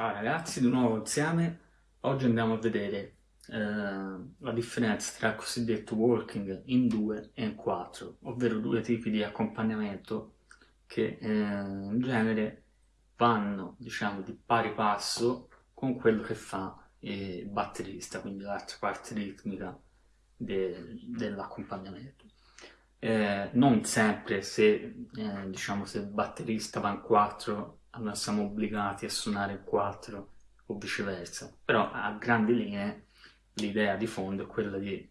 Ciao ragazzi, di nuovo insieme. Oggi andiamo a vedere eh, la differenza tra il cosiddetto walking in 2 e in 4, ovvero due tipi di accompagnamento che eh, in genere vanno, diciamo, di pari passo con quello che fa il batterista, quindi l'altra parte ritmica de dell'accompagnamento. Eh, non sempre se, eh, diciamo, se il batterista va in 4 allora siamo obbligati a suonare il 4 o viceversa, però a grandi linee l'idea di fondo è quella di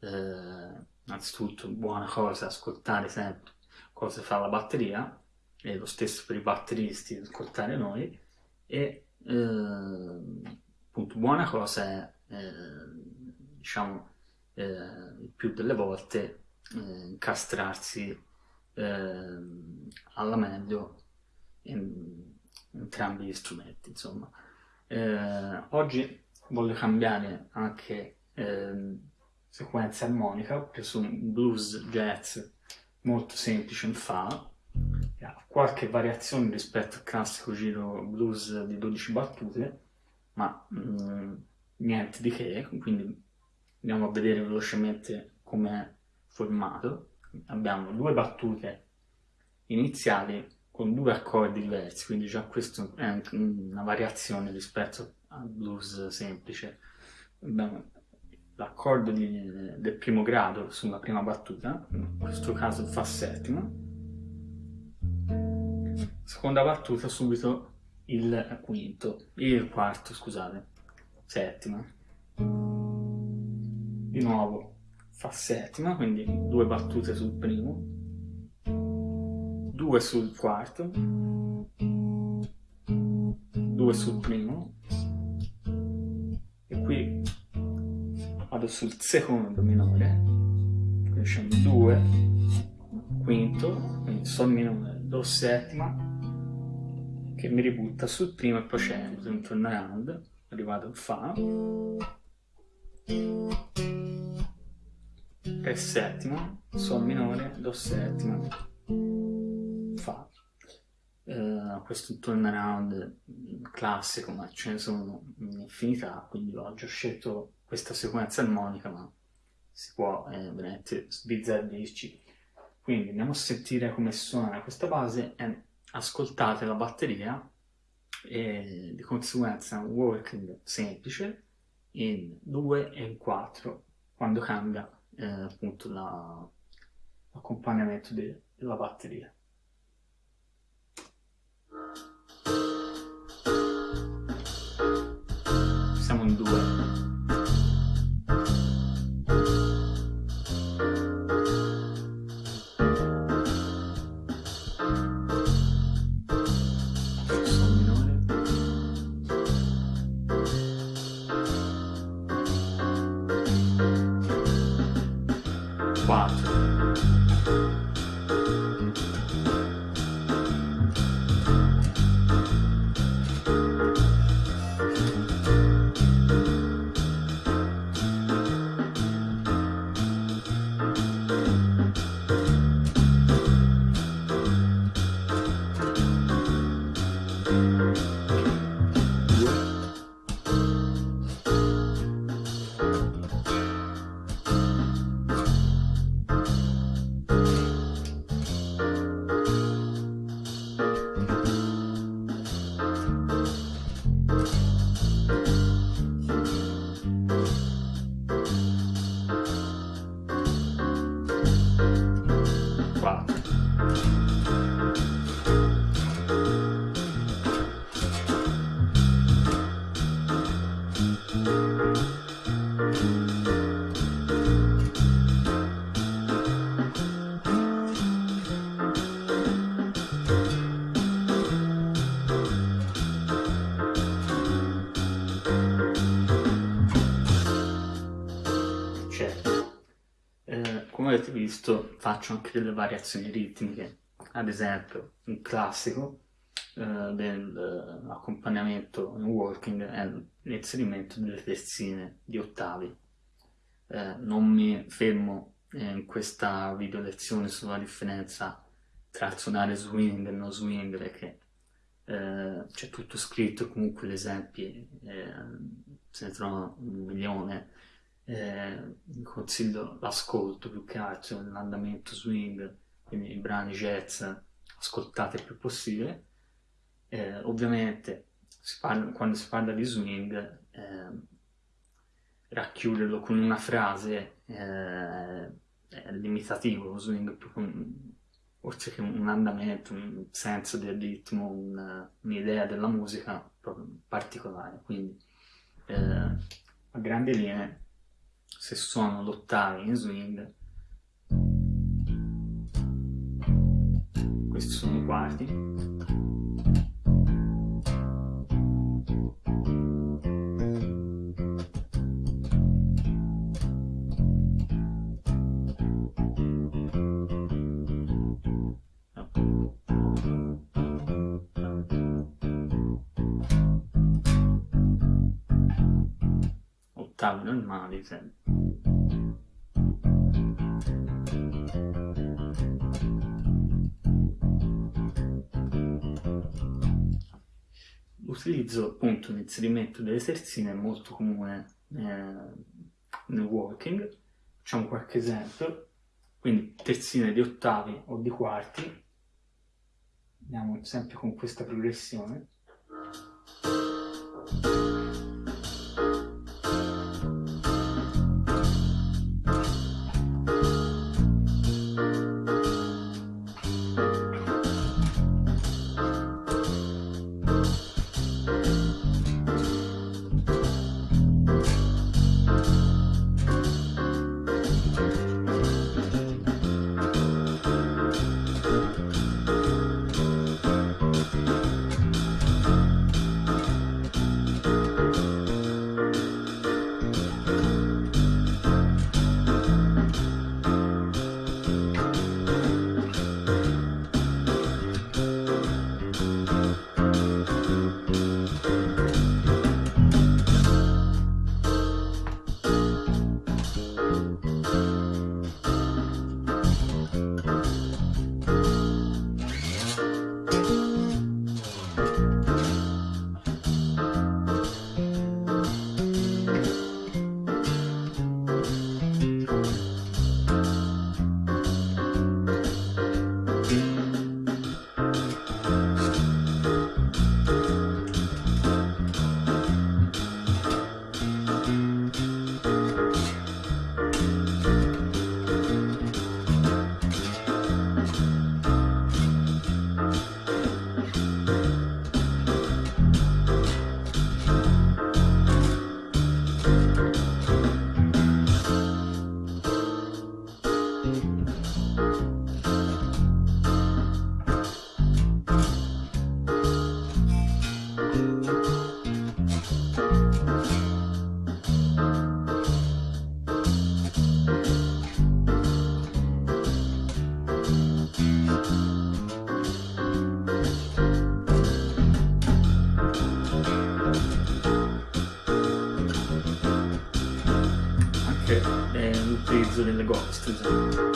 eh, innanzitutto buona cosa ascoltare sempre cosa fa la batteria e lo stesso per i batteristi ascoltare noi e eh, appunto buona cosa è eh, diciamo eh, più delle volte eh, incastrarsi eh, alla meglio entrambi gli strumenti insomma. Eh, oggi voglio cambiare anche eh, sequenza armonica preso un blues jazz molto semplice in fa. Ha qualche variazione rispetto al classico giro blues di 12 battute ma mh, mm, niente di che. Quindi andiamo a vedere velocemente come è formato. Abbiamo due battute iniziali con due accordi diversi, quindi già questo è una variazione rispetto al blues semplice. L'accordo del primo grado sulla prima battuta, in questo caso fa settima, seconda battuta subito il quinto, il quarto scusate, settima, di nuovo fa settima, quindi due battute sul primo, 2 sul quarto, 2 sul primo, e qui vado sul secondo minore, quindi scendo 2, quinto, quindi sol minore, do settima, che mi ributta sul primo e poi scendo, un turnaround, arrivato in fa, re settima, sol minore, do settima, uh, questo turnaround classico ma ce ne sono un'infinità quindi oggi ho scelto questa sequenza armonica ma si può eh, veramente sbizzarrirci quindi andiamo a sentire come suona questa base e ascoltate la batteria e di conseguenza un working semplice in 2 e in 4 quando cambia eh, appunto l'accompagnamento de della batteria come visto faccio anche delle variazioni ritmiche, ad esempio un classico eh, dell'accompagnamento in walking è l'inserimento delle terzine di ottavi. Eh, non mi fermo in questa video lezione sulla differenza tra suonare swing e no swing perché eh, c'è tutto scritto, comunque gli esempi eh, se ne trovano un milione, eh, consiglio l'ascolto più che altro, l'andamento swing, quindi i brani jazz, ascoltate il più possibile. Eh, ovviamente si parla, quando si parla di swing, eh, racchiuderlo con una frase eh, è limitativo, lo swing più con, oltre che un andamento, un senso del ritmo, un'idea della musica particolare. Quindi eh, a grandi linee, se suono l'ottavi in swing, questi sono i quarti, ottavi normali sempre. L'utilizzo appunto l'inserimento delle terzine è molto comune eh, nel walking. Facciamo qualche esempio. Quindi terzine di ottavi o di quarti. Andiamo sempre con questa progressione. Delle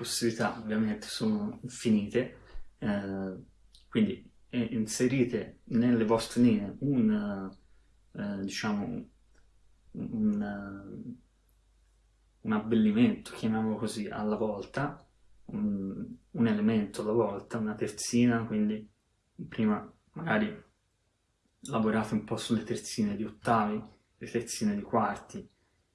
possibilità ovviamente sono infinite, eh, quindi eh, inserite nelle vostre linee un, eh, diciamo, un, un, abbellimento, chiamiamolo così, alla volta, un, un elemento alla volta, una terzina, quindi prima magari lavorate un po' sulle terzine di ottavi, le terzine di quarti,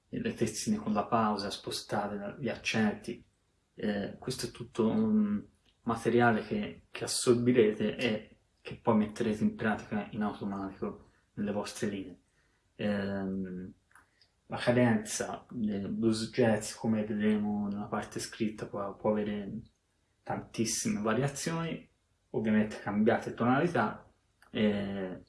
le terzine con la pausa, spostate gli accenti, eh, questo è tutto un materiale che, che assorbirete e che poi metterete in pratica in automatico nelle vostre linee. ehm, la cadenza del blues jazz, come vedremo nella parte scritta, può, può avere tantissime variazioni, ovviamente cambiate tonalità, e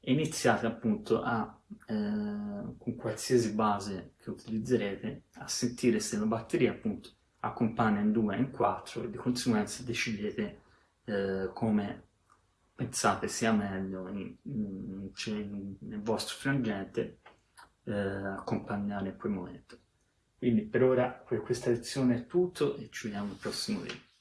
iniziate appunto a, eh, con qualsiasi base che utilizzerete, a sentire se la batteria appunto accompagna in 2 e in 4 e di conseguenza decidete eh, come pensate sia meglio in, in, in, nel vostro frangente eh, accompagnare quel momento. Quindi per ora per questa lezione è tutto e ci vediamo al prossimo video.